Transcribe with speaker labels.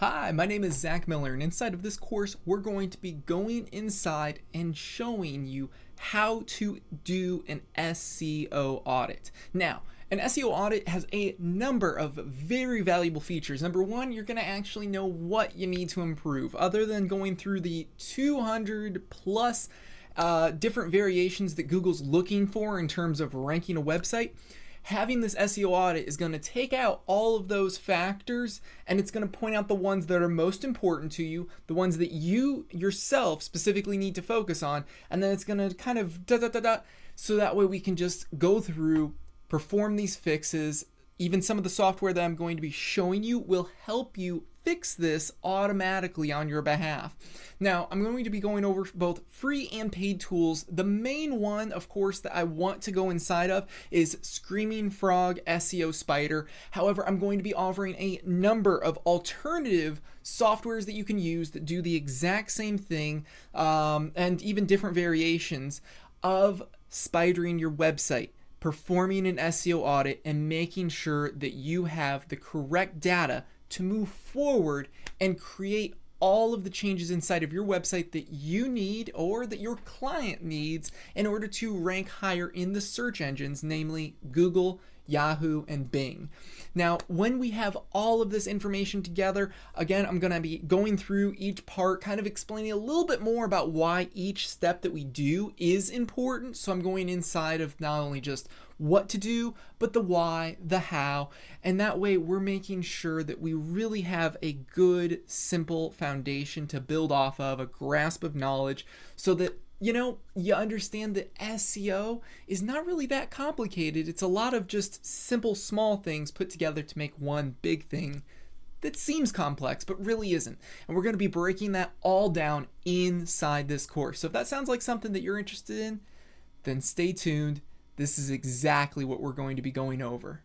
Speaker 1: Hi, my name is Zach Miller, and inside of this course, we're going to be going inside and showing you how to do an SEO audit. Now, an SEO audit has a number of very valuable features. Number one, you're going to actually know what you need to improve, other than going through the 200 plus uh, different variations that Google's looking for in terms of ranking a website having this SEO audit is going to take out all of those factors and it's going to point out the ones that are most important to you, the ones that you yourself specifically need to focus on, and then it's going to kind of da da da da so that way we can just go through, perform these fixes. Even some of the software that I'm going to be showing you will help you fix this automatically on your behalf. Now, I'm going to be going over both free and paid tools. The main one, of course, that I want to go inside of is Screaming Frog SEO Spider. However, I'm going to be offering a number of alternative softwares that you can use that do the exact same thing um, and even different variations of spidering your website performing an SEO audit and making sure that you have the correct data to move forward and create all of the changes inside of your website that you need or that your client needs in order to rank higher in the search engines, namely Google, Yahoo, and Bing. Now, when we have all of this information together, again, I'm going to be going through each part, kind of explaining a little bit more about why each step that we do is important. So I'm going inside of not only just what to do, but the why, the how, and that way we're making sure that we really have a good, simple foundation to build off of, a grasp of knowledge, so that you know, you understand that SEO is not really that complicated. It's a lot of just simple, small things put together to make one big thing that seems complex, but really isn't. And we're going to be breaking that all down inside this course. So if that sounds like something that you're interested in, then stay tuned. This is exactly what we're going to be going over.